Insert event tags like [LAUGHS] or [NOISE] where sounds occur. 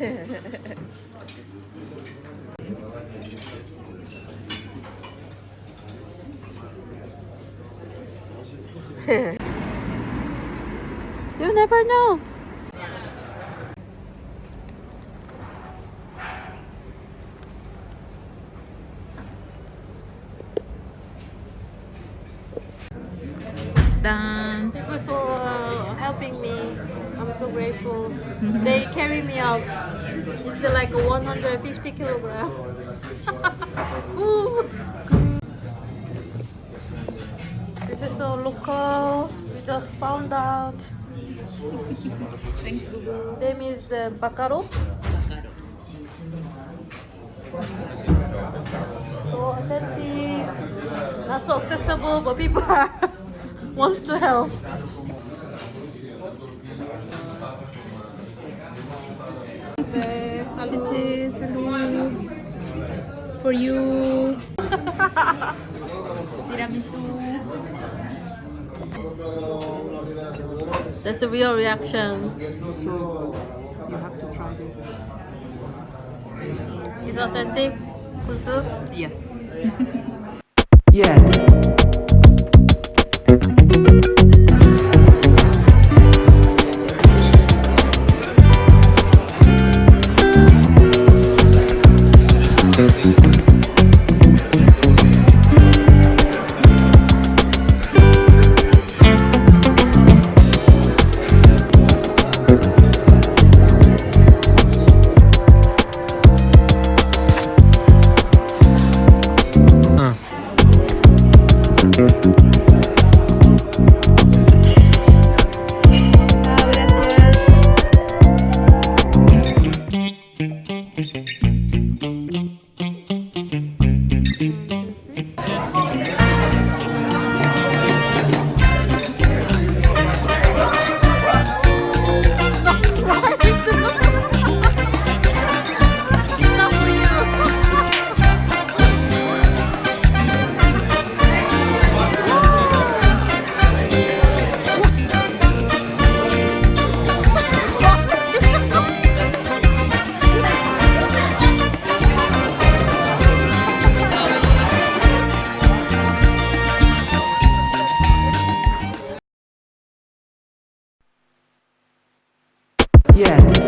[LAUGHS] you never know. Done. People so uh, helping me. I'm so grateful. they carry me out. It's uh, like a 150 kilogram. [LAUGHS] This is so local. We just found out. Thanks, Google. Name is the Bacaro. So authentic, not so accessible, but people [LAUGHS] wants to help. For you. [LAUGHS] Tiramisu. That's a real reaction. So, you have to try this. It's authentic. Yes. [LAUGHS] Yeah. Yeah.